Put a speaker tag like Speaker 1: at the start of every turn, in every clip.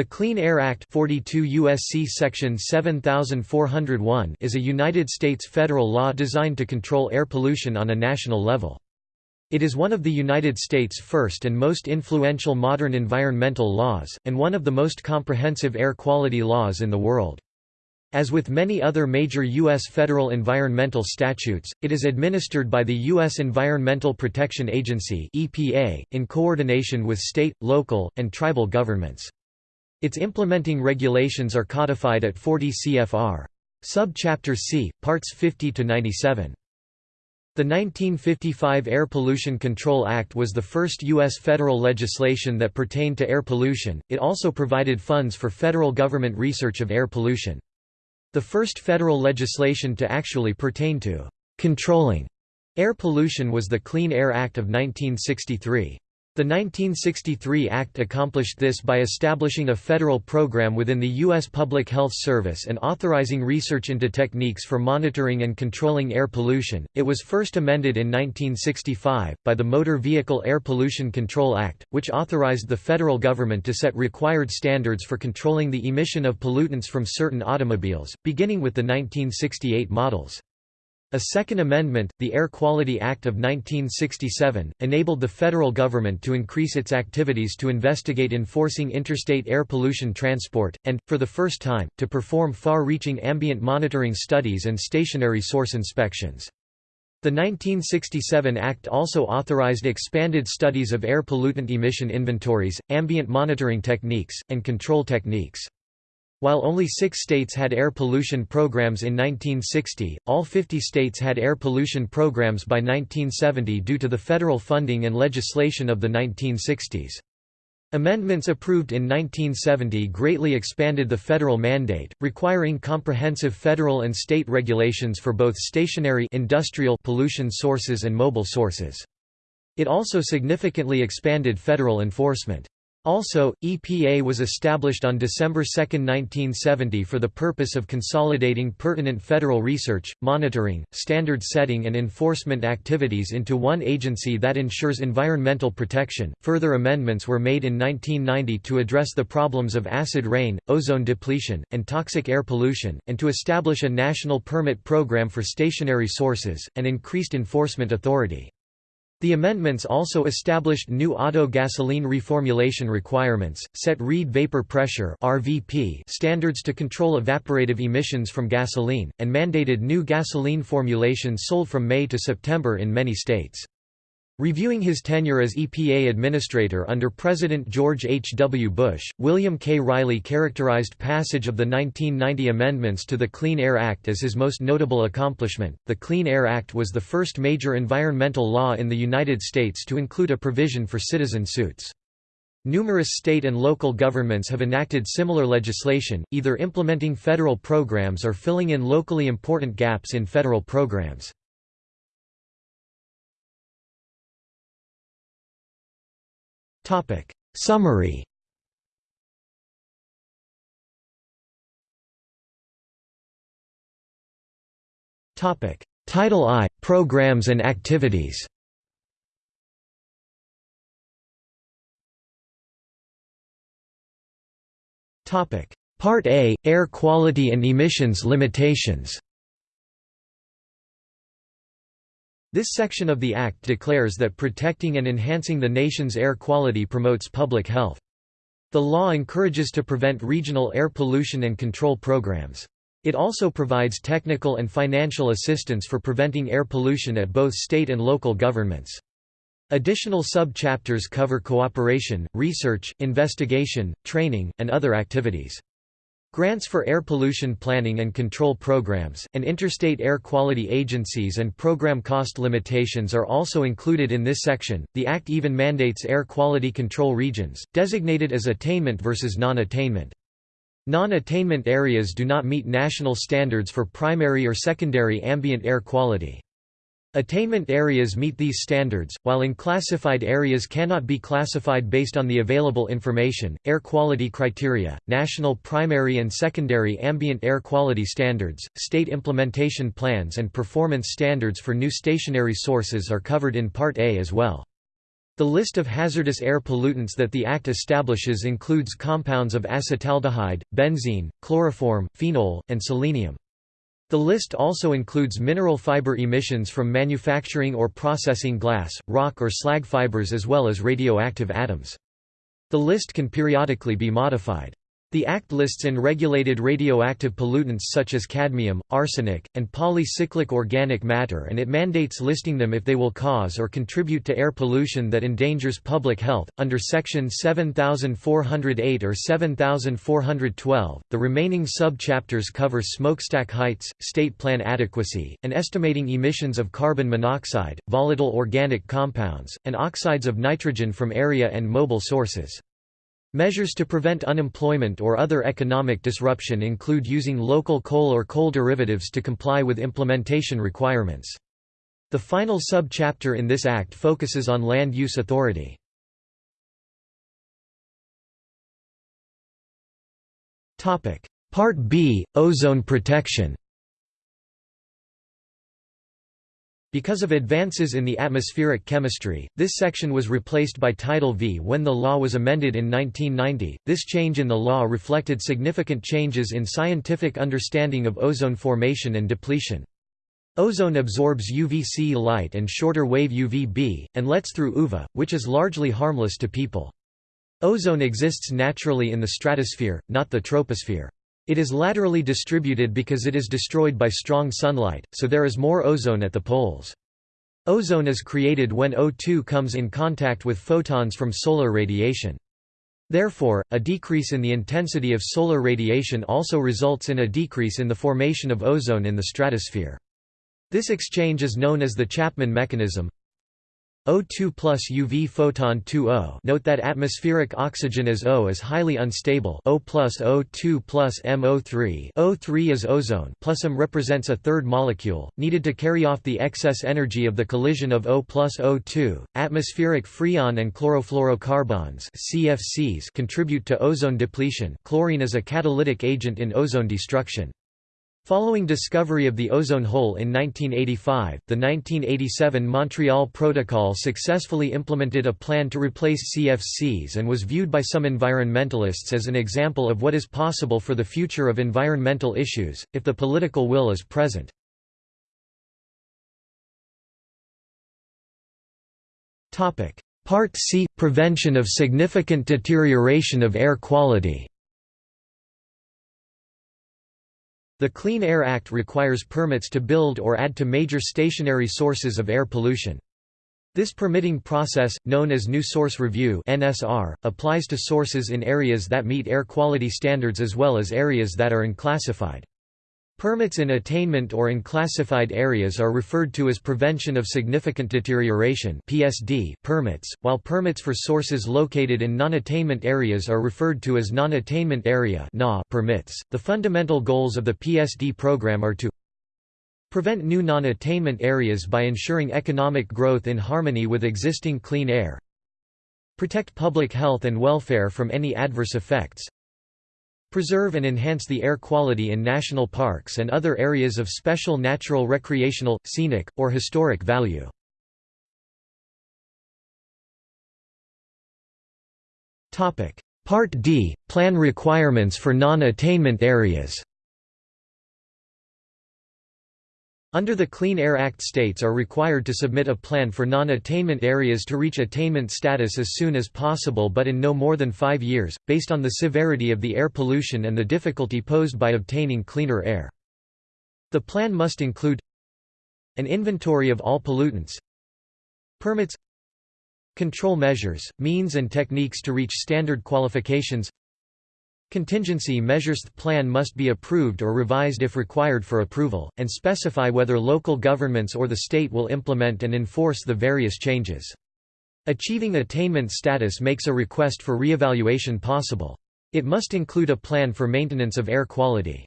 Speaker 1: The Clean Air Act 42 USC section 7401 is a United States federal law designed to control air pollution on a national level. It is one of the United States' first and most influential modern environmental laws, and one of the most comprehensive air quality laws in the world. As with many other major U.S. federal environmental statutes, it is administered by the U.S. Environmental Protection Agency EPA, in coordination with state, local, and tribal governments. Its implementing regulations are codified at 40 CFR. Subchapter C, Parts 50 to 97. The 1955 Air Pollution Control Act was the first U.S. federal legislation that pertained to air pollution, it also provided funds for federal government research of air pollution. The first federal legislation to actually pertain to «controlling» air pollution was the Clean Air Act of 1963. The 1963 Act accomplished this by establishing a federal program within the U.S. Public Health Service and authorizing research into techniques for monitoring and controlling air pollution. It was first amended in 1965, by the Motor Vehicle Air Pollution Control Act, which authorized the federal government to set required standards for controlling the emission of pollutants from certain automobiles, beginning with the 1968 models. A second amendment, the Air Quality Act of 1967, enabled the federal government to increase its activities to investigate enforcing interstate air pollution transport, and, for the first time, to perform far-reaching ambient monitoring studies and stationary source inspections. The 1967 Act also authorized expanded studies of air pollutant emission inventories, ambient monitoring techniques, and control techniques. While only six states had air pollution programs in 1960, all 50 states had air pollution programs by 1970 due to the federal funding and legislation of the 1960s. Amendments approved in 1970 greatly expanded the federal mandate, requiring comprehensive federal and state regulations for both stationary industrial pollution sources and mobile sources. It also significantly expanded federal enforcement. Also, EPA was established on December 2, 1970 for the purpose of consolidating pertinent federal research, monitoring, standard setting and enforcement activities into one agency that ensures environmental protection. Further amendments were made in 1990 to address the problems of acid rain, ozone depletion, and toxic air pollution, and to establish a national permit program for stationary sources, and increased enforcement authority. The amendments also established new auto gasoline reformulation requirements, set Reid vapor pressure (RVP) standards to control evaporative emissions from gasoline, and mandated new gasoline formulations sold from May to September in many states. Reviewing his tenure as EPA administrator under President George H. W. Bush, William K. Reilly characterized passage of the 1990 amendments to the Clean Air Act as his most notable accomplishment. The Clean Air Act was the first major environmental law in the United States to include a provision for citizen suits. Numerous state and local governments have enacted similar legislation, either implementing federal programs or filling in locally important gaps in federal programs. Topic. Summary. Topic. Title I Programs and activities. Topic. Part A Air quality and emissions limitations This section of the Act declares that protecting and enhancing the nation's air quality promotes public health. The law encourages to prevent regional air pollution and control programs. It also provides technical and financial assistance for preventing air pollution at both state and local governments. Additional sub-chapters cover cooperation, research, investigation, training, and other activities. Grants for air pollution planning and control programs, and interstate air quality agencies and program cost limitations are also included in this section. The Act even mandates air quality control regions, designated as attainment versus non-attainment. Non-attainment areas do not meet national standards for primary or secondary ambient air quality. Attainment areas meet these standards, while unclassified areas cannot be classified based on the available information. Air quality criteria, national primary and secondary ambient air quality standards, state implementation plans, and performance standards for new stationary sources are covered in Part A as well. The list of hazardous air pollutants that the Act establishes includes compounds of acetaldehyde, benzene, chloroform, phenol, and selenium. The list also includes mineral fiber emissions from manufacturing or processing glass, rock or slag fibers as well as radioactive atoms. The list can periodically be modified. The Act lists unregulated radioactive pollutants such as cadmium, arsenic, and polycyclic organic matter and it mandates listing them if they will cause or contribute to air pollution that endangers public health. Under Section 7408 or 7412, the remaining subchapters cover smokestack heights, state plan adequacy, and estimating emissions of carbon monoxide, volatile organic compounds, and oxides of nitrogen from area and mobile sources. Measures to prevent unemployment or other economic disruption include using local coal or coal derivatives to comply with implementation requirements. The final sub-chapter in this act focuses on land use authority. Part B – Ozone protection Because of advances in the atmospheric chemistry, this section was replaced by Title V when the law was amended in 1990. This change in the law reflected significant changes in scientific understanding of ozone formation and depletion. Ozone absorbs UVC light and shorter wave UVB, and lets through UVA, which is largely harmless to people. Ozone exists naturally in the stratosphere, not the troposphere. It is laterally distributed because it is destroyed by strong sunlight, so there is more ozone at the poles. Ozone is created when O2 comes in contact with photons from solar radiation. Therefore, a decrease in the intensity of solar radiation also results in a decrease in the formation of ozone in the stratosphere. This exchange is known as the Chapman mechanism. O2 plus UV photon 2O Note that atmospheric oxygen as O is highly unstable O plus O2 plus MO3 O3 is ozone plus M represents a third molecule, needed to carry off the excess energy of the collision of O plus O2. Atmospheric freon and chlorofluorocarbons CFCs contribute to ozone depletion chlorine is a catalytic agent in ozone destruction. Following discovery of the ozone hole in 1985, the 1987 Montreal Protocol successfully implemented a plan to replace CFCs and was viewed by some environmentalists as an example of what is possible for the future of environmental issues, if the political will is present. Part C – Prevention of significant deterioration of air quality The Clean Air Act requires permits to build or add to major stationary sources of air pollution. This permitting process, known as New Source Review (NSR), applies to sources in areas that meet air quality standards as well as areas that are unclassified. Permits in attainment or in classified areas are referred to as Prevention of Significant Deterioration (PSD) permits, while permits for sources located in non-attainment areas are referred to as Non-Attainment Area permits. The fundamental goals of the PSD program are to prevent new non-attainment areas by ensuring economic growth in harmony with existing clean air, protect public health and welfare from any adverse effects, Preserve and enhance the air quality in national parks and other areas of special natural recreational, scenic, or historic value. Part D – Plan requirements for non-attainment areas Under the Clean Air Act states are required to submit a plan for non-attainment areas to reach attainment status as soon as possible but in no more than five years, based on the severity of the air pollution and the difficulty posed by obtaining cleaner air. The plan must include an inventory of all pollutants permits control measures, means and techniques to reach standard qualifications Contingency measures The plan must be approved or revised if required for approval, and specify whether local governments or the state will implement and enforce the various changes. Achieving attainment status makes a request for reevaluation possible. It must include a plan for maintenance of air quality.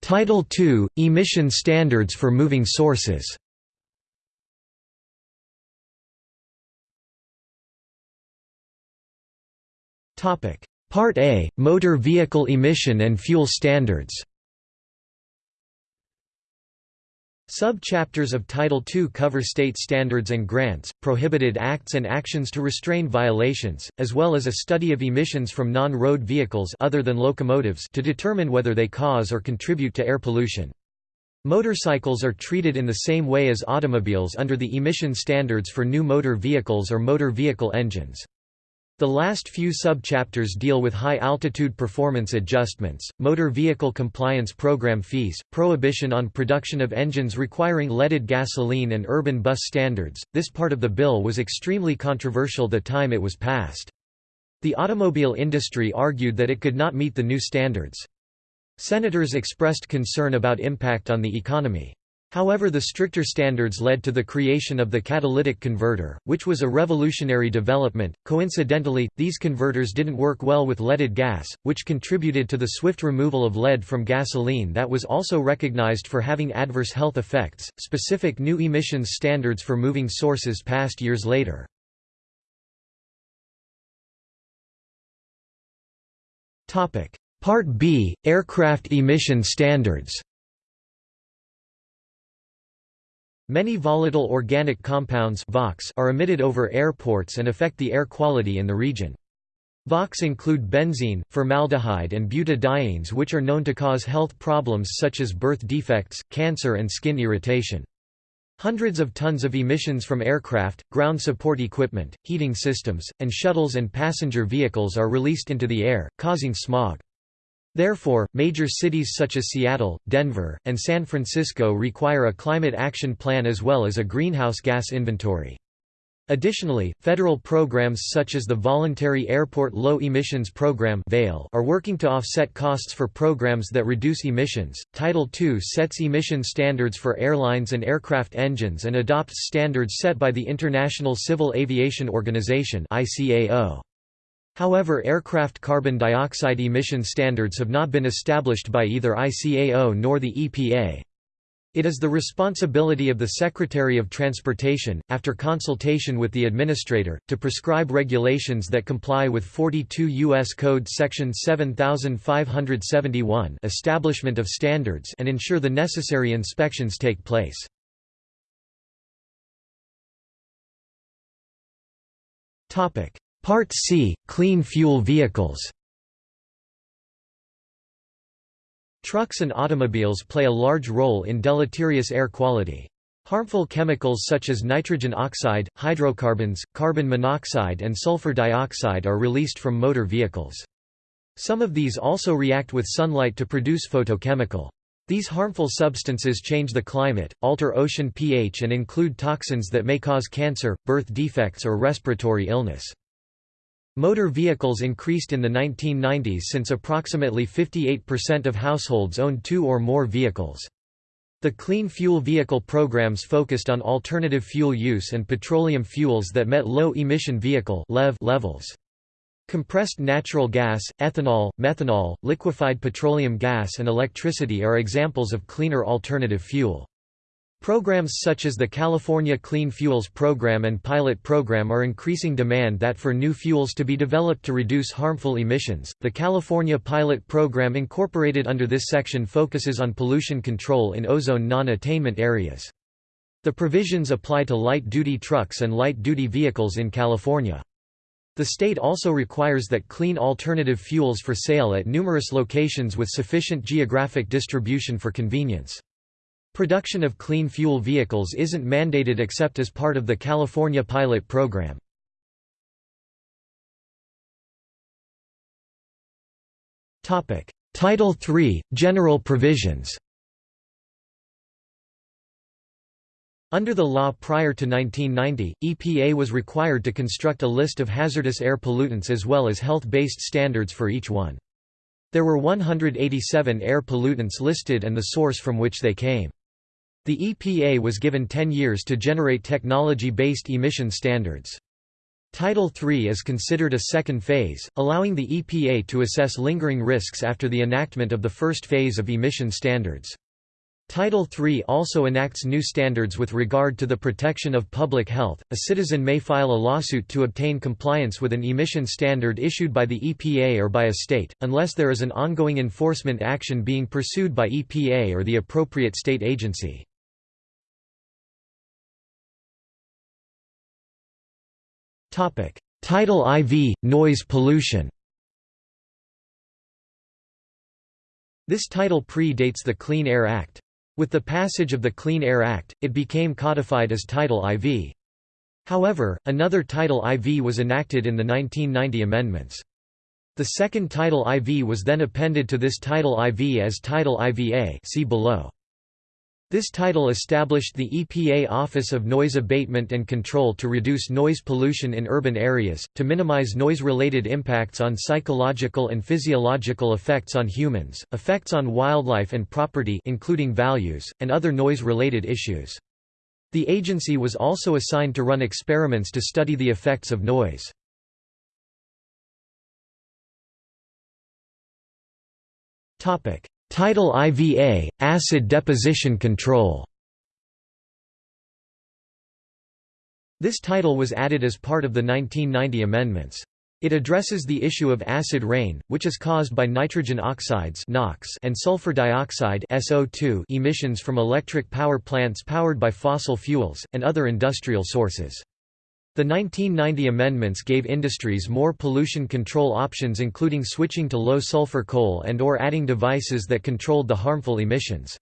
Speaker 1: Title II – Emission standards for moving sources Part A – Motor vehicle emission and fuel standards Sub-chapters of Title II cover state standards and grants, prohibited acts and actions to restrain violations, as well as a study of emissions from non-road vehicles other than locomotives to determine whether they cause or contribute to air pollution. Motorcycles are treated in the same way as automobiles under the emission standards for new motor vehicles or motor vehicle engines. The last few subchapters deal with high-altitude performance adjustments, motor vehicle compliance program fees, prohibition on production of engines requiring leaded gasoline and urban bus standards. This part of the bill was extremely controversial the time it was passed. The automobile industry argued that it could not meet the new standards. Senators expressed concern about impact on the economy. However the stricter standards led to the creation of the catalytic converter, which was a revolutionary development. Coincidentally, these converters didn't work well with leaded gas, which contributed to the swift removal of lead from gasoline that was also recognized for having adverse health effects. Specific new emissions standards for moving sources passed years later. Topic: Part B: Aircraft emission standards. Many volatile organic compounds are emitted over airports and affect the air quality in the region. VOCs include benzene, formaldehyde and butadienes which are known to cause health problems such as birth defects, cancer and skin irritation. Hundreds of tons of emissions from aircraft, ground support equipment, heating systems, and shuttles and passenger vehicles are released into the air, causing smog. Therefore, major cities such as Seattle, Denver, and San Francisco require a climate action plan as well as a greenhouse gas inventory. Additionally, federal programs such as the Voluntary Airport Low Emissions Program are working to offset costs for programs that reduce emissions. Title II sets emission standards for airlines and aircraft engines and adopts standards set by the International Civil Aviation Organization (ICAO). However aircraft carbon dioxide emission standards have not been established by either ICAO nor the EPA. It is the responsibility of the Secretary of Transportation, after consultation with the Administrator, to prescribe regulations that comply with 42 U.S. Code Section 7571 establishment of standards and ensure the necessary inspections take place. Topic: Part C – Clean fuel vehicles Trucks and automobiles play a large role in deleterious air quality. Harmful chemicals such as nitrogen oxide, hydrocarbons, carbon monoxide and sulfur dioxide are released from motor vehicles. Some of these also react with sunlight to produce photochemical. These harmful substances change the climate, alter ocean pH and include toxins that may cause cancer, birth defects or respiratory illness. Motor vehicles increased in the 1990s since approximately 58% of households owned two or more vehicles. The Clean Fuel Vehicle programs focused on alternative fuel use and petroleum fuels that met low-emission vehicle levels. Compressed natural gas, ethanol, methanol, liquefied petroleum gas and electricity are examples of cleaner alternative fuel. Programs such as the California Clean Fuels Program and Pilot Program are increasing demand that for new fuels to be developed to reduce harmful emissions. The California Pilot Program incorporated under this section focuses on pollution control in ozone non-attainment areas. The provisions apply to light-duty trucks and light-duty vehicles in California. The state also requires that clean alternative fuels for sale at numerous locations with sufficient geographic distribution for convenience. Production of clean fuel vehicles isn't mandated except as part of the California pilot program. Title III – General provisions Under the law prior to 1990, EPA was required to construct a list of hazardous air pollutants as well as health-based standards for each one. There were 187 air pollutants listed and the source from which they came. The EPA was given 10 years to generate technology-based emission standards. Title III is considered a second phase, allowing the EPA to assess lingering risks after the enactment of the first phase of emission standards. Title III also enacts new standards with regard to the protection of public health. A citizen may file a lawsuit to obtain compliance with an emission standard issued by the EPA or by a state, unless there is an ongoing enforcement action being pursued by EPA or the appropriate state agency. Title IV – Noise pollution This title pre-dates the Clean Air Act. With the passage of the Clean Air Act, it became codified as Title IV. However, another Title IV was enacted in the 1990 amendments. The second Title IV was then appended to this Title IV as Title IVA see below. This title established the EPA Office of Noise Abatement and Control to reduce noise pollution in urban areas, to minimize noise-related impacts on psychological and physiological effects on humans, effects on wildlife and property including values, and other noise-related issues. The agency was also assigned to run experiments to study the effects of noise. Title IVA – Acid deposition control This title was added as part of the 1990 amendments. It addresses the issue of acid rain, which is caused by nitrogen oxides (NOx) and sulfur dioxide (SO2) emissions from electric power plants powered by fossil fuels and other industrial sources. The 1990 amendments gave industries more pollution control options including switching to low-sulfur coal and or adding devices that controlled the harmful emissions.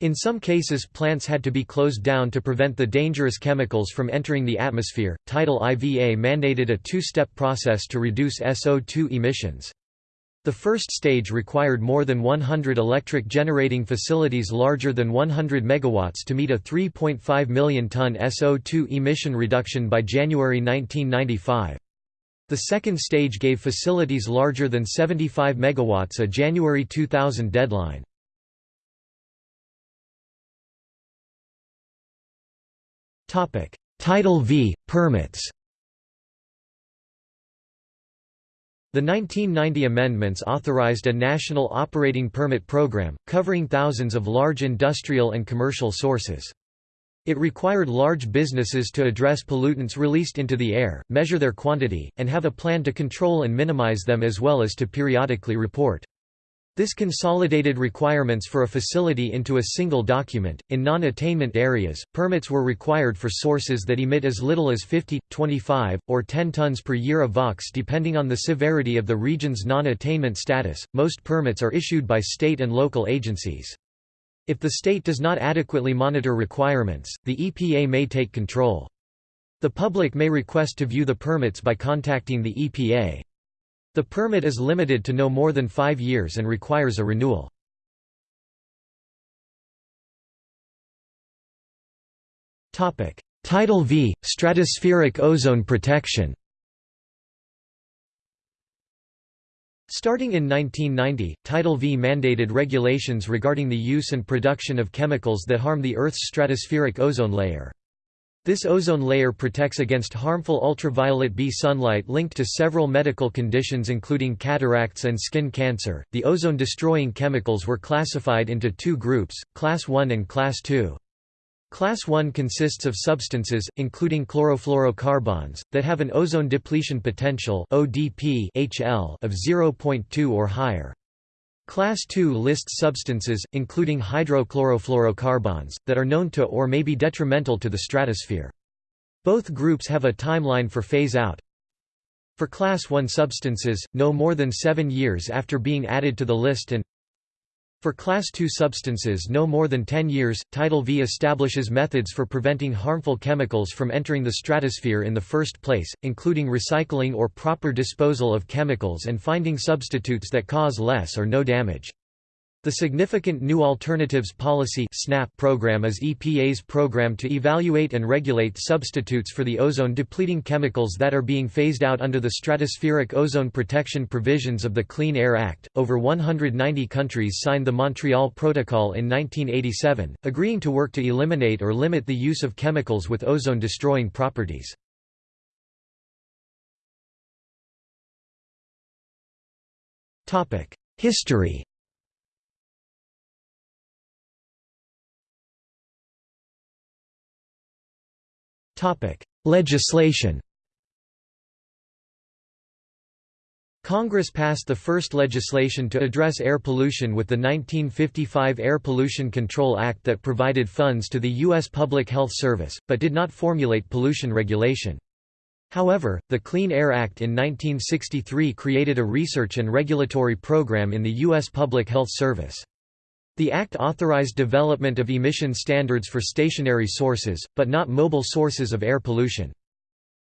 Speaker 1: In some cases plants had to be closed down to prevent the dangerous chemicals from entering the atmosphere. Title IVA mandated a two-step process to reduce SO2 emissions. The first stage required more than 100 electric generating facilities larger than 100 MW to meet a 3.5 million ton SO2 emission reduction by January 1995. The second stage gave facilities larger than 75 MW a January 2000 deadline. Title V – Permits The 1990 amendments authorized a national operating permit program, covering thousands of large industrial and commercial sources. It required large businesses to address pollutants released into the air, measure their quantity, and have a plan to control and minimize them as well as to periodically report. This consolidated requirements for a facility into a single document. In non attainment areas, permits were required for sources that emit as little as 50, 25, or 10 tons per year of VOx depending on the severity of the region's non attainment status. Most permits are issued by state and local agencies. If the state does not adequately monitor requirements, the EPA may take control. The public may request to view the permits by contacting the EPA. The permit is limited to no more than five years and requires a renewal. Title V – Stratospheric ozone protection Starting in 1990, Title V mandated regulations regarding the use and production of chemicals that harm the Earth's stratospheric ozone layer. This ozone layer protects against harmful ultraviolet B sunlight linked to several medical conditions including cataracts and skin cancer. The ozone destroying chemicals were classified into two groups, Class 1 and Class 2. Class 1 consists of substances, including chlorofluorocarbons, that have an ozone depletion potential of 0.2 or higher. Class II lists substances, including hydrochlorofluorocarbons, that are known to or may be detrimental to the stratosphere. Both groups have a timeline for phase-out. For Class I substances, no more than seven years after being added to the list and for Class II substances no more than 10 years, Title V establishes methods for preventing harmful chemicals from entering the stratosphere in the first place, including recycling or proper disposal of chemicals and finding substitutes that cause less or no damage. The Significant New Alternatives Policy SNAP program is EPA's program to evaluate and regulate substitutes for the ozone-depleting chemicals that are being phased out under the stratospheric ozone protection provisions of the Clean Air Act. Over 190 countries signed the Montreal Protocol in 1987, agreeing to work to eliminate or limit the use of chemicals with ozone-destroying properties. History Legislation Congress passed the first legislation to address air pollution with the 1955 Air Pollution Control Act that provided funds to the U.S. Public Health Service, but did not formulate pollution regulation. However, the Clean Air Act in 1963 created a research and regulatory program in the U.S. Public Health Service. The Act authorized development of emission standards for stationary sources, but not mobile sources of air pollution.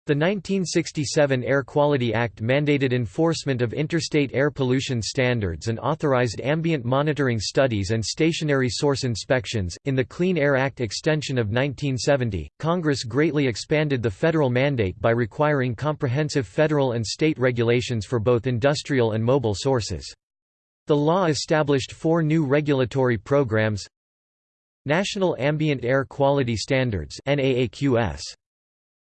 Speaker 1: The 1967 Air Quality Act mandated enforcement of interstate air pollution standards and authorized ambient monitoring studies and stationary source inspections. In the Clean Air Act extension of 1970, Congress greatly expanded the federal mandate by requiring comprehensive federal and state regulations for both industrial and mobile sources. The law established four new regulatory programs National Ambient Air Quality Standards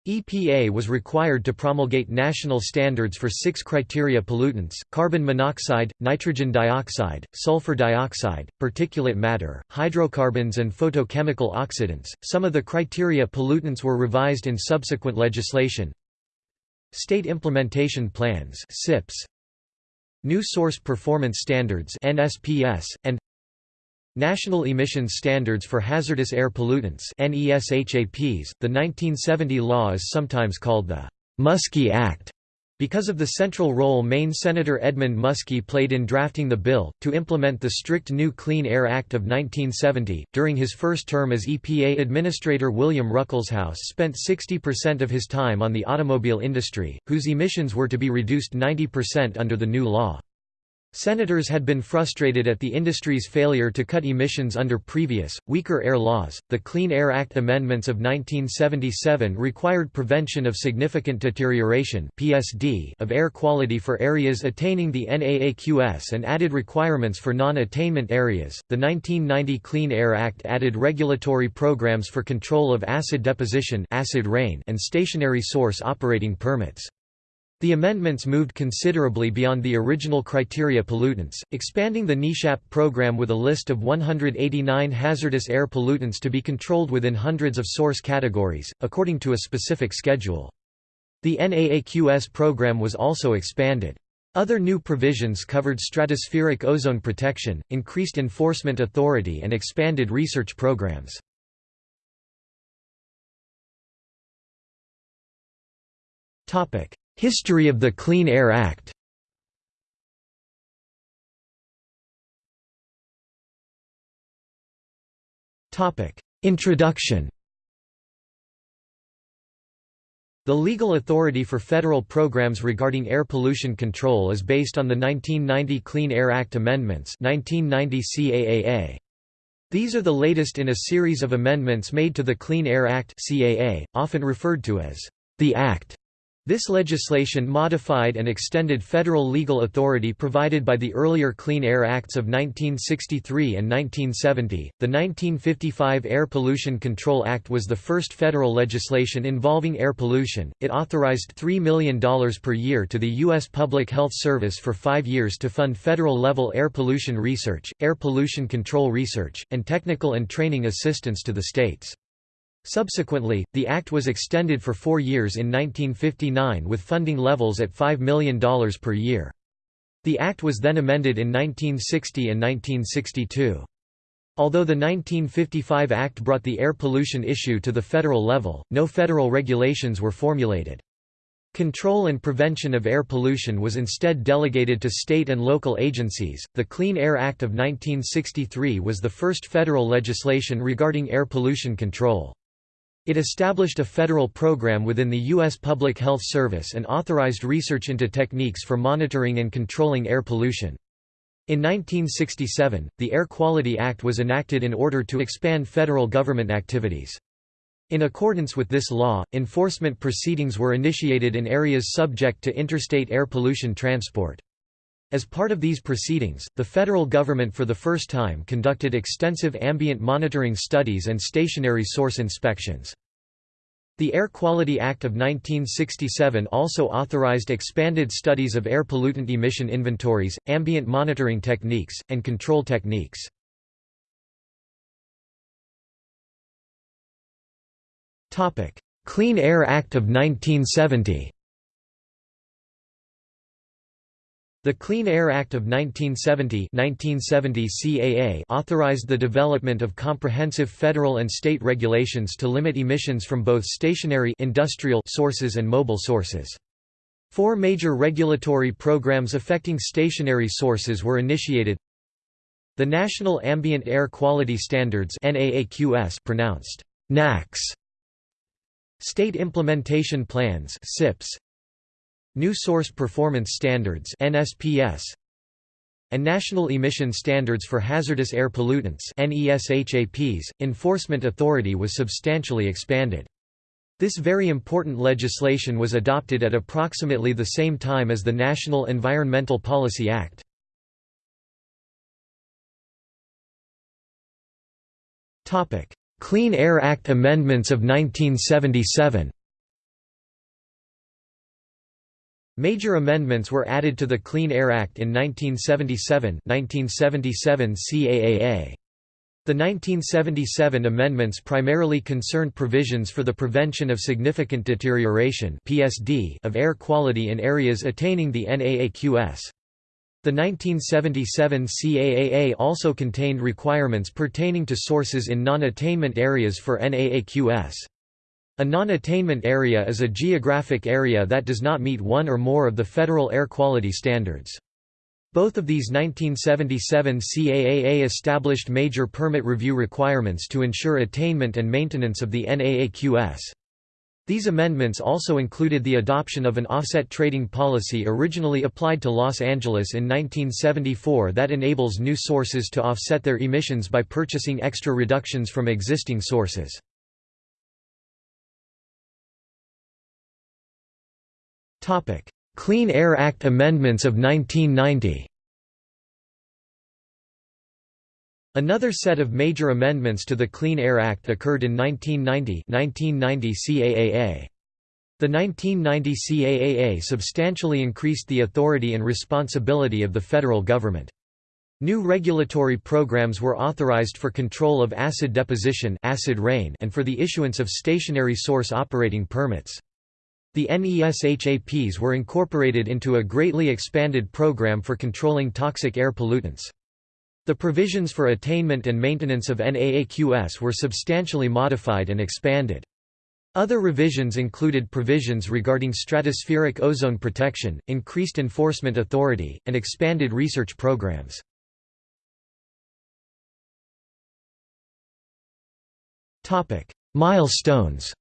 Speaker 1: EPA was required to promulgate national standards for six criteria pollutants, carbon monoxide, nitrogen dioxide, sulfur dioxide, particulate matter, hydrocarbons and photochemical oxidants. Some of the criteria pollutants were revised in subsequent legislation. State Implementation Plans SIPs, New Source Performance Standards NSPS, and National Emissions Standards for Hazardous Air Pollutants NESHAPs. .The 1970 law is sometimes called the Muskie Act because of the central role Maine Senator Edmund Muskie played in drafting the bill, to implement the strict new Clean Air Act of 1970, during his first term as EPA Administrator William Ruckelshaus spent 60% of his time on the automobile industry, whose emissions were to be reduced 90% under the new law. Senators had been frustrated at the industry's failure to cut emissions under previous, weaker air laws. The Clean Air Act amendments of 1977 required prevention of significant deterioration (PSD) of air quality for areas attaining the NAAQS and added requirements for non-attainment areas. The 1990 Clean Air Act added regulatory programs for control of acid deposition, acid rain, and stationary source operating permits. The amendments moved considerably beyond the original criteria pollutants, expanding the NESHAP program with a list of 189 hazardous air pollutants to be controlled within hundreds of source categories, according to a specific schedule. The NAAQS program was also expanded. Other new provisions covered stratospheric ozone protection, increased enforcement authority and expanded research programs. History of the Clean Air Act Introduction The legal authority for federal programs regarding air pollution control is based on the 1990 Clean Air Act amendments 1990 CAAA. These are the latest in a series of amendments made to the Clean Air Act CAA, often referred to as the Act. This legislation modified and extended federal legal authority provided by the earlier Clean Air Acts of 1963 and 1970. The 1955 Air Pollution Control Act was the first federal legislation involving air pollution. It authorized $3 million per year to the U.S. Public Health Service for five years to fund federal level air pollution research, air pollution control research, and technical and training assistance to the states. Subsequently, the Act was extended for four years in 1959 with funding levels at $5 million per year. The Act was then amended in 1960 and 1962. Although the 1955 Act brought the air pollution issue to the federal level, no federal regulations were formulated. Control and prevention of air pollution was instead delegated to state and local agencies. The Clean Air Act of 1963 was the first federal legislation regarding air pollution control. It established a federal program within the U.S. Public Health Service and authorized research into techniques for monitoring and controlling air pollution. In 1967, the Air Quality Act was enacted in order to expand federal government activities. In accordance with this law, enforcement proceedings were initiated in areas subject to interstate air pollution transport. As part of these proceedings, the federal government for the first time conducted extensive ambient monitoring studies and stationary source inspections. The Air Quality Act of 1967 also authorized expanded studies of air pollutant emission inventories, ambient monitoring techniques, and control techniques. Clean Air Act of 1970 The Clean Air Act of 1970, 1970 CAA authorized the development of comprehensive federal and state regulations to limit emissions from both stationary industrial sources and mobile sources. Four major regulatory programs affecting stationary sources were initiated. The National Ambient Air Quality Standards NAAQS pronounced NAQS State Implementation Plans SIPs New Source Performance Standards NSPS and National Emission Standards for Hazardous Air Pollutants NESHAPs, enforcement authority was substantially expanded. This very important legislation was adopted at approximately the same time as the National Environmental Policy Act. Clean Air Act amendments of 1977 Major amendments were added to the Clean Air Act in 1977 1977 CAAA. The 1977 amendments primarily concerned provisions for the prevention of significant deterioration (PSD) of air quality in areas attaining the NAAQS. The 1977 CAAA also contained requirements pertaining to sources in non-attainment areas for NAAQS. A non-attainment area is a geographic area that does not meet one or more of the federal air quality standards. Both of these 1977 CAAA established major permit review requirements to ensure attainment and maintenance of the NAAQS. These amendments also included the adoption of an offset trading policy originally applied to Los Angeles in 1974 that enables new sources to offset their emissions by purchasing extra reductions from existing sources. Clean Air Act amendments of 1990 Another set of major amendments to the Clean Air Act occurred in 1990 1990 CAAA. The 1990 CAAA substantially increased the authority and responsibility of the federal government. New regulatory programs were authorized for control of acid deposition acid rain and for the issuance of stationary source operating permits. The NESHAPs were incorporated into a greatly expanded program for controlling toxic air pollutants. The provisions for attainment and maintenance of NAAQS were substantially modified and expanded. Other revisions included provisions regarding stratospheric ozone protection, increased enforcement authority, and expanded research programs. Milestones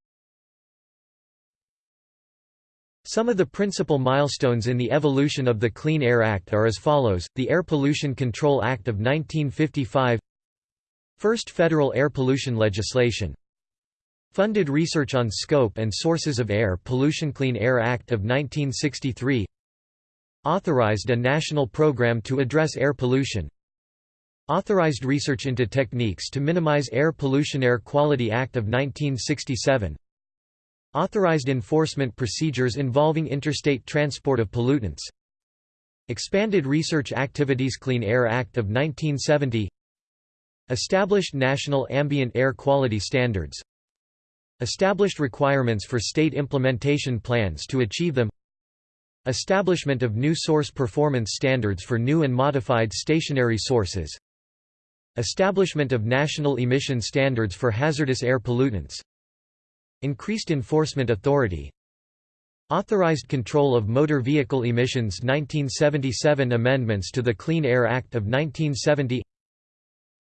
Speaker 1: Some of the principal milestones in the evolution of the Clean Air Act are as follows, the Air Pollution Control Act of 1955 First federal air pollution legislation. Funded research on scope and sources of air pollution. Clean Air Act of 1963 Authorized a national program to address air pollution. Authorized research into techniques to minimize air pollution Air Quality Act of 1967 Authorized enforcement procedures involving interstate transport of pollutants. Expanded research activities Clean Air Act of 1970 Established national ambient air quality standards. Established requirements for state implementation plans to achieve them. Establishment of new source performance standards for new and modified stationary sources. Establishment of national emission standards for hazardous air pollutants Increased enforcement authority. Authorized control of motor vehicle emissions 1977 Amendments to the Clean Air Act of 1970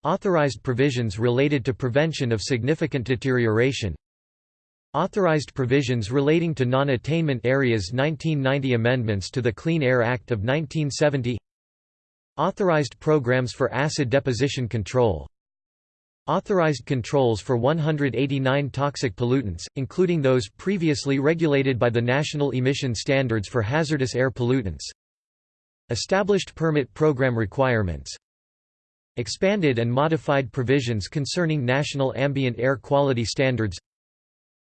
Speaker 1: Authorized provisions related to prevention of significant deterioration. Authorized provisions relating to non-attainment areas 1990 Amendments to the Clean Air Act of 1970 Authorized programs for acid deposition control Authorized controls for 189 toxic pollutants, including those previously regulated by the National Emission Standards for Hazardous Air Pollutants. Established permit program requirements. Expanded and modified provisions concerning national ambient air quality standards.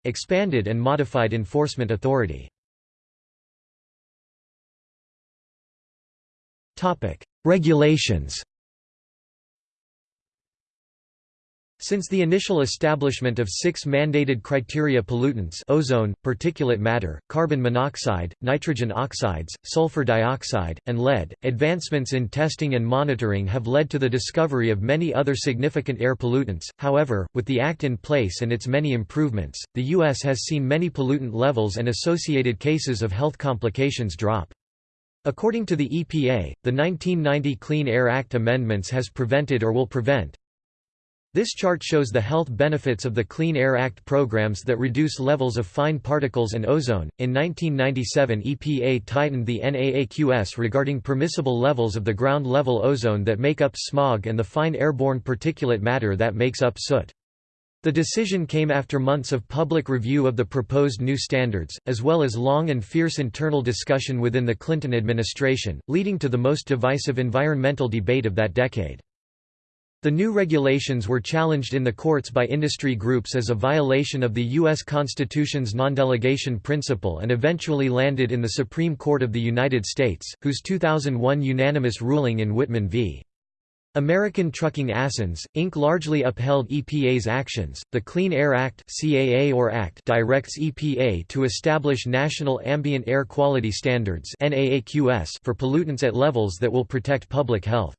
Speaker 1: Expanded and modified enforcement authority. Regulations Since the initial establishment of six mandated criteria pollutants ozone, particulate matter, carbon monoxide, nitrogen oxides, sulfur dioxide, and lead, advancements in testing and monitoring have led to the discovery of many other significant air pollutants. However, with the Act in place and its many improvements, the U.S. has seen many pollutant levels and associated cases of health complications drop. According to the EPA, the 1990 Clean Air Act amendments has prevented or will prevent this chart shows the health benefits of the Clean Air Act programs that reduce levels of fine particles and ozone. In 1997, EPA tightened the NAAQS regarding permissible levels of the ground level ozone that make up smog and the fine airborne particulate matter that makes up soot. The decision came after months of public review of the proposed new standards, as well as long and fierce internal discussion within the Clinton administration, leading to the most divisive environmental debate of that decade. The new regulations were challenged in the courts by industry groups as a violation of the U.S. Constitution's non-delegation principle and eventually landed in the Supreme Court of the United States, whose 2001 unanimous ruling in Whitman v. American Trucking Assens, Inc. largely upheld EPA's actions. The Clean Air Act (CAA or Act) directs EPA to establish national ambient air quality standards (NAAQS) for pollutants at levels that will protect public health.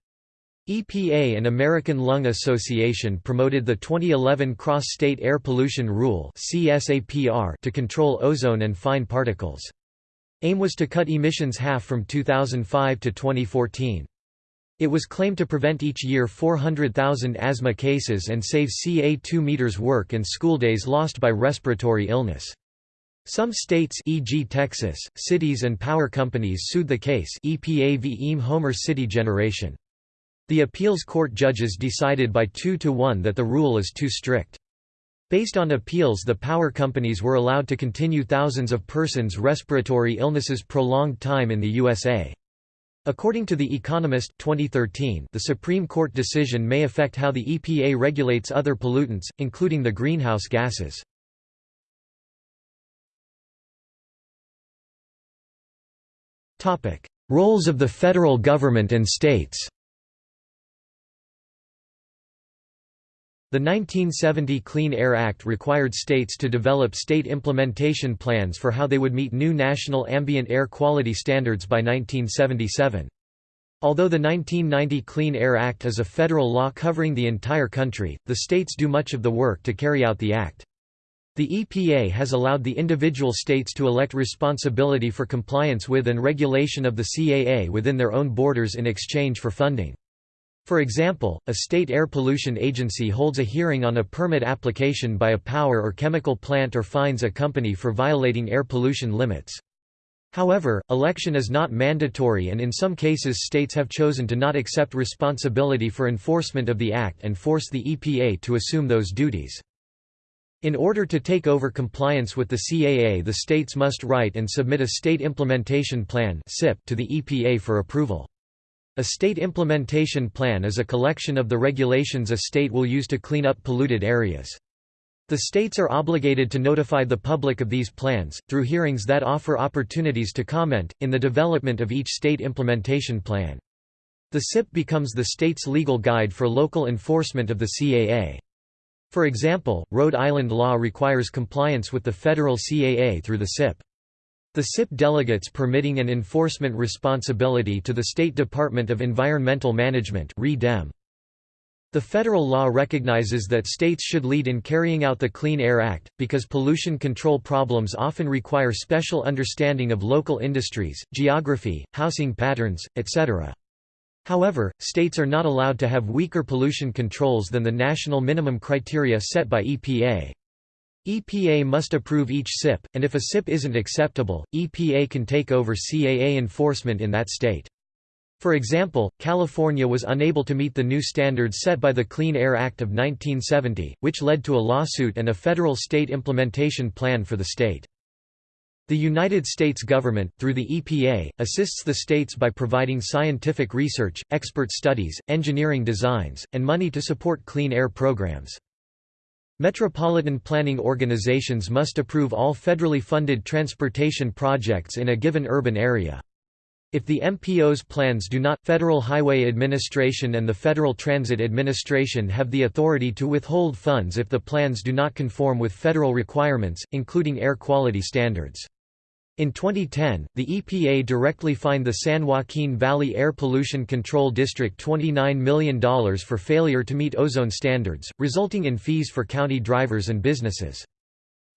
Speaker 1: EPA and American Lung Association promoted the 2011 Cross-State Air Pollution Rule to control ozone and fine particles. AIM was to cut emissions half from 2005 to 2014. It was claimed to prevent each year 400,000 asthma cases and save CA2 meters work and school days lost by respiratory illness. Some states e.g. Texas, cities and power companies sued the case EPA v. EME Homer City Generation. The appeals court judges decided by 2 to 1 that the rule is too strict. Based on appeals the power companies were allowed to continue thousands of persons' respiratory illnesses prolonged time in the USA. According to The Economist 2013, the Supreme Court decision may affect how the EPA regulates other pollutants, including the greenhouse gases. Roles of the federal government and states The 1970 Clean Air Act required states to develop state implementation plans for how they would meet new national ambient air quality standards by 1977. Although the 1990 Clean Air Act is a federal law covering the entire country, the states do much of the work to carry out the act. The EPA has allowed the individual states to elect responsibility for compliance with and regulation of the CAA within their own borders in exchange for funding. For example, a state air pollution agency holds a hearing on a permit application by a power or chemical plant or fines a company for violating air pollution limits. However, election is not mandatory and in some cases states have chosen to not accept responsibility for enforcement of the Act and force the EPA to assume those duties. In order to take over compliance with the CAA the states must write and submit a State Implementation Plan to the EPA for approval. A state implementation plan is a collection of the regulations a state will use to clean up polluted areas. The states are obligated to notify the public of these plans, through hearings that offer opportunities to comment, in the development of each state implementation plan. The SIP becomes the state's legal guide for local enforcement of the CAA. For example, Rhode Island law requires compliance with the federal CAA through the SIP. The SIP delegates permitting and enforcement responsibility to the State Department of Environmental Management The federal law recognizes that states should lead in carrying out the Clean Air Act, because pollution control problems often require special understanding of local industries, geography, housing patterns, etc. However, states are not allowed to have weaker pollution controls than the national minimum criteria set by EPA. EPA must approve each SIP, and if a SIP isn't acceptable, EPA can take over CAA enforcement in that state. For example, California was unable to meet the new standards set by the Clean Air Act of 1970, which led to a lawsuit and a federal state implementation plan for the state. The United States government, through the EPA, assists the states by providing scientific research, expert studies, engineering designs, and money to support clean air programs. Metropolitan planning organizations must approve all federally funded transportation projects in a given urban area. If the MPO's plans do not, Federal Highway Administration and the Federal Transit Administration have the authority to withhold funds if the plans do not conform with federal requirements, including air quality standards. In 2010, the EPA directly fined the San Joaquin Valley Air Pollution Control District $29 million for failure to meet ozone standards, resulting in fees for county drivers and businesses.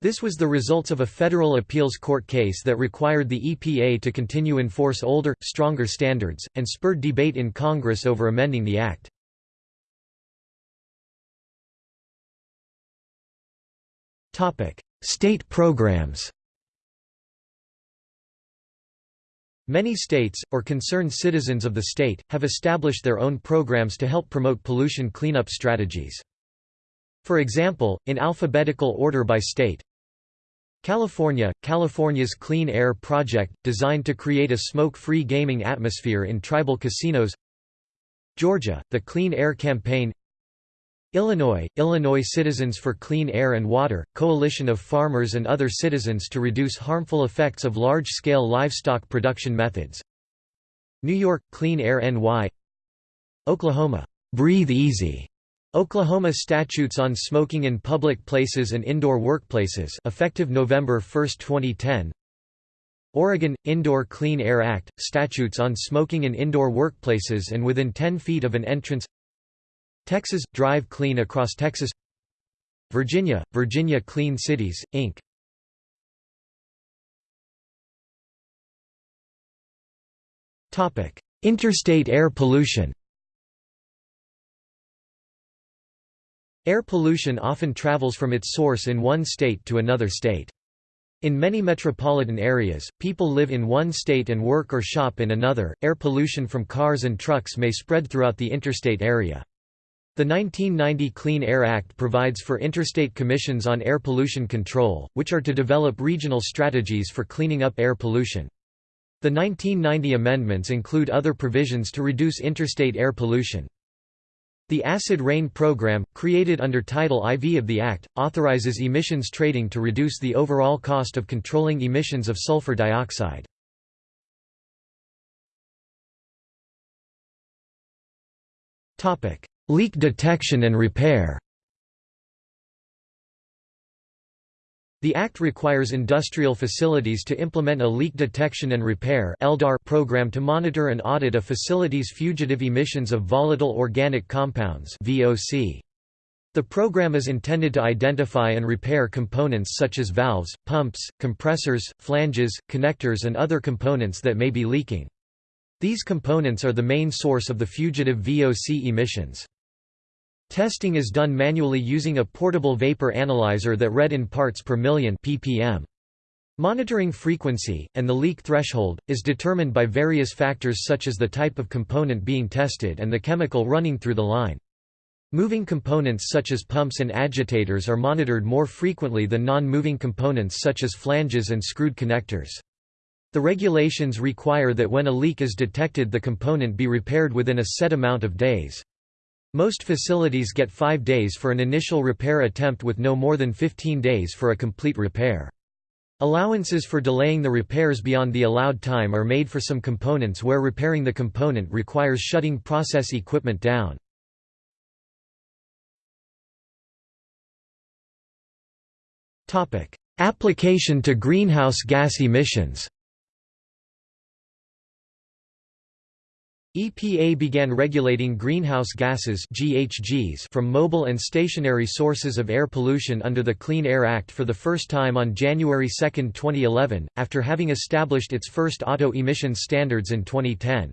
Speaker 1: This was the results of a federal appeals court case that required the EPA to continue enforce older, stronger standards, and spurred debate in Congress over amending the act. State programs Many states, or concerned citizens of the state, have established their own programs to help promote pollution cleanup strategies. For example, in alphabetical order by state, California – California's Clean Air Project, designed to create a smoke-free gaming atmosphere in tribal casinos Georgia – the Clean Air Campaign Illinois – Illinois Citizens for Clean Air and Water, coalition of farmers and other citizens to reduce harmful effects of large-scale livestock production methods. New York – Clean Air NY Oklahoma – Breathe Easy. Oklahoma statutes on smoking in public places and indoor workplaces effective November 1, 2010 Oregon – Indoor Clean Air Act, statutes on smoking in indoor workplaces and within 10 feet of an entrance Texas – Drive Clean Across Texas Virginia – Virginia Clean Cities, Inc. Interstate air pollution Air pollution often travels from its source in one state to another state. In many metropolitan areas, people live in one state and work or shop in another. Air pollution from cars and trucks may spread throughout the interstate area. The 1990 Clean Air Act provides for interstate commissions on air pollution control, which are to develop regional strategies for cleaning up air pollution. The 1990 amendments include other provisions to reduce interstate air pollution. The Acid Rain Program, created under Title IV of the Act, authorizes emissions trading to reduce the overall cost of controlling emissions of sulfur dioxide. Leak detection and repair The Act requires industrial facilities to implement a Leak Detection and Repair program to monitor and audit a facility's fugitive emissions of volatile organic compounds The program is intended to identify and repair components such as valves, pumps, compressors, flanges, connectors and other components that may be leaking. These components are the main source of the fugitive VOC emissions. Testing is done manually using a portable vapor analyzer that read in parts per million ppm. Monitoring frequency, and the leak threshold, is determined by various factors such as the type of component being tested and the chemical running through the line. Moving components such as pumps and agitators are monitored more frequently than non-moving components such as flanges and screwed connectors. The regulations require that when a leak is detected the component be repaired within a set amount of days. Most facilities get five days for an initial repair attempt with no more than 15 days for a complete repair. Allowances for delaying the repairs beyond the allowed time are made for some components where repairing the component requires shutting process equipment down. Application to greenhouse gas emissions EPA began regulating greenhouse gases GHGs from mobile and stationary sources of air pollution under the Clean Air Act for the first time on January 2, 2011, after having established its first auto emissions standards in 2010.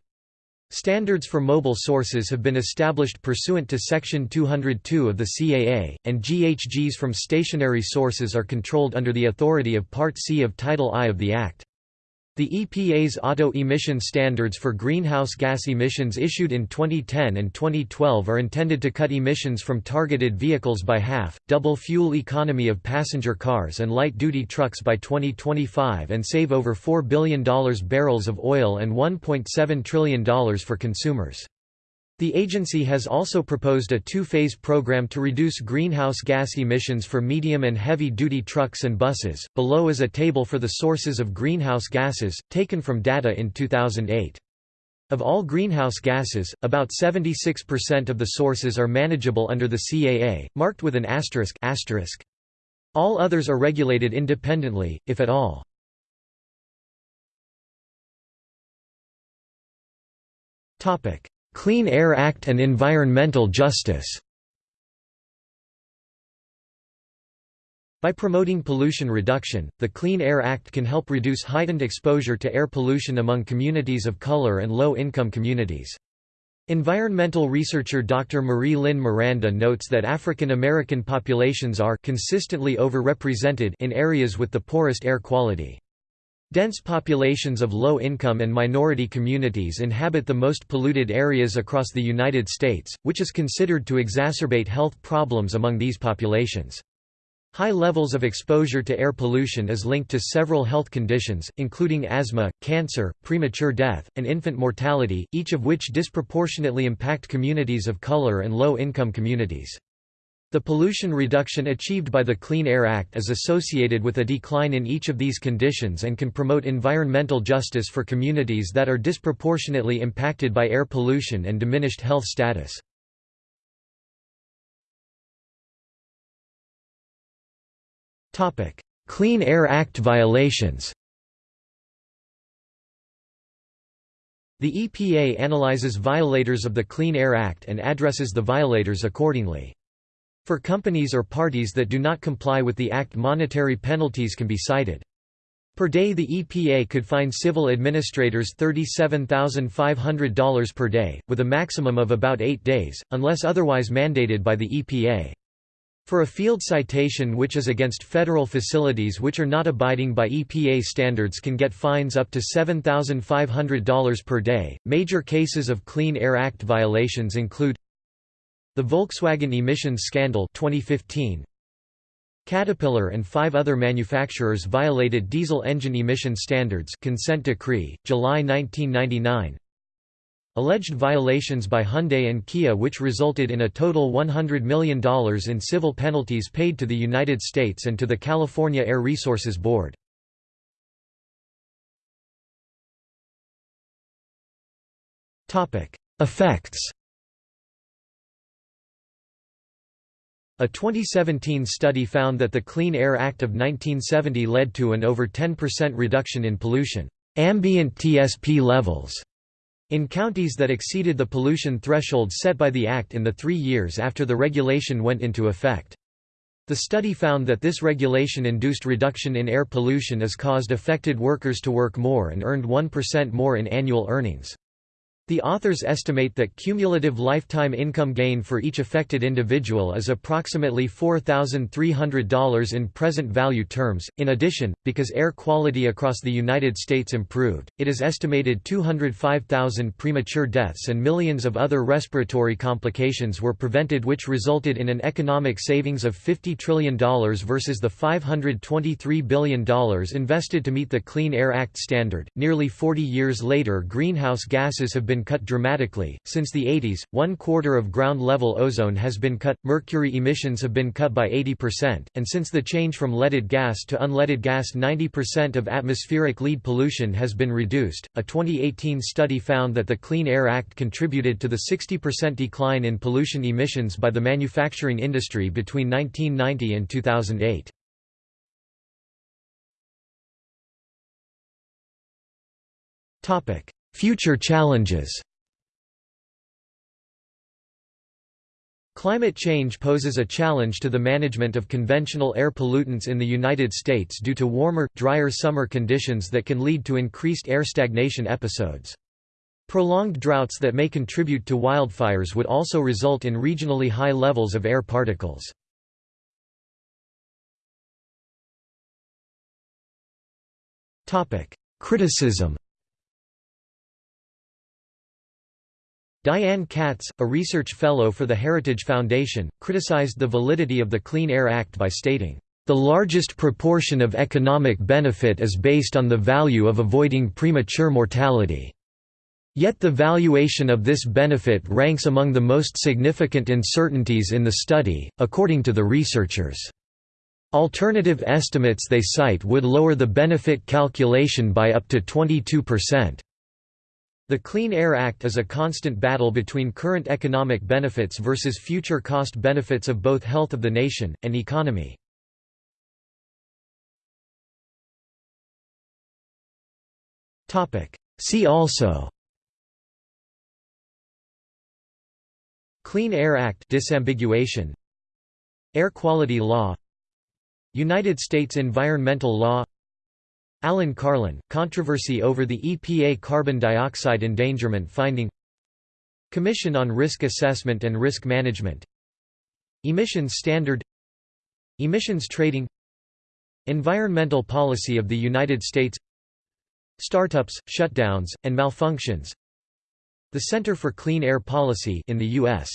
Speaker 1: Standards for mobile sources have been established pursuant to Section 202 of the CAA, and GHGs from stationary sources are controlled under the authority of Part C of Title I of the Act. The EPA's auto emission standards for greenhouse gas emissions issued in 2010 and 2012 are intended to cut emissions from targeted vehicles by half, double fuel economy of passenger cars and light-duty trucks by 2025 and save over $4 billion barrels of oil and $1.7 trillion for consumers. The agency has also proposed a two-phase program to reduce greenhouse gas emissions for medium and heavy-duty trucks and buses. Below is a table for the sources of greenhouse gases, taken from data in 2008. Of all greenhouse gases, about 76% of the sources are manageable under the CAA, marked with an asterisk, asterisk. All others are regulated independently, if at all. Topic: Clean Air Act and environmental justice By promoting pollution reduction, the Clean Air Act can help reduce heightened exposure to air pollution among communities of color and low-income communities. Environmental researcher Dr. Marie Lynn Miranda notes that African American populations are consistently overrepresented in areas with the poorest air quality. Dense populations of low-income and minority communities inhabit the most polluted areas across the United States, which is considered to exacerbate health problems among these populations. High levels of exposure to air pollution is linked to several health conditions, including asthma, cancer, premature death, and infant mortality, each of which disproportionately impact communities of color and low-income communities. The pollution reduction achieved by the Clean Air Act is associated with a decline in each of these conditions and can promote environmental justice for communities that are disproportionately impacted by air pollution and diminished health status. Clean Air Act violations The EPA analyzes violators of the Clean Air Act and addresses the violators accordingly. For companies or parties that do not comply with the Act monetary penalties can be cited. Per day the EPA could fine civil administrators $37,500 per day, with a maximum of about eight days, unless otherwise mandated by the EPA. For a field citation which is against federal facilities which are not abiding by EPA standards can get fines up to $7,500 per day. Major cases of Clean Air Act violations include the Volkswagen emissions scandal 2015. Caterpillar and five other manufacturers violated diesel engine emission standards consent decree, July 1999. Alleged violations by Hyundai and Kia which resulted in a total $100 million in civil penalties paid to the United States and to the California Air Resources Board. Effects A 2017 study found that the Clean Air Act of 1970 led to an over 10% reduction in pollution ambient TSP levels in counties that exceeded the pollution threshold set by the Act in the three years after the regulation went into effect. The study found that this regulation-induced reduction in air pollution has caused affected workers to work more and earned 1% more in annual earnings. The authors estimate that cumulative lifetime income gain for each affected individual is approximately $4,300 in present value terms. In addition, because air quality across the United States improved, it is estimated 205,000 premature deaths and millions of other respiratory complications were prevented, which resulted in an economic savings of $50 trillion versus the $523 billion invested to meet the Clean Air Act standard. Nearly 40 years later, greenhouse gases have been been cut dramatically. Since the 80s, one quarter of ground level ozone has been cut, mercury emissions have been cut by 80%, and since the change from leaded gas to unleaded gas, 90% of atmospheric lead pollution has been reduced. A 2018 study found that the Clean Air Act contributed to the 60% decline in pollution emissions by the manufacturing industry between 1990 and 2008. Topic: Future challenges Climate change poses a challenge to the management of conventional air pollutants in the United States due to warmer, drier summer conditions that can lead to increased air stagnation episodes. Prolonged droughts that may contribute to wildfires would also result in regionally high levels of air particles. Criticism Diane Katz, a research fellow for the Heritage Foundation, criticized the validity of the Clean Air Act by stating, "...the largest proportion of economic benefit is based on the value of avoiding premature mortality." Yet the valuation of this benefit ranks among the most significant uncertainties in the study, according to the researchers. Alternative estimates they cite would lower the benefit calculation by up to 22%. The Clean Air Act is a constant battle between current economic benefits versus future cost benefits of both health of the nation, and economy. See also Clean Air Act disambiguation. Air quality law. United States environmental law Alan Carlin, controversy over the EPA carbon dioxide endangerment finding Commission on Risk Assessment and Risk Management Emissions Standard Emissions Trading Environmental Policy of the United States Startups, shutdowns, and malfunctions The Center for Clean Air Policy in the U.S.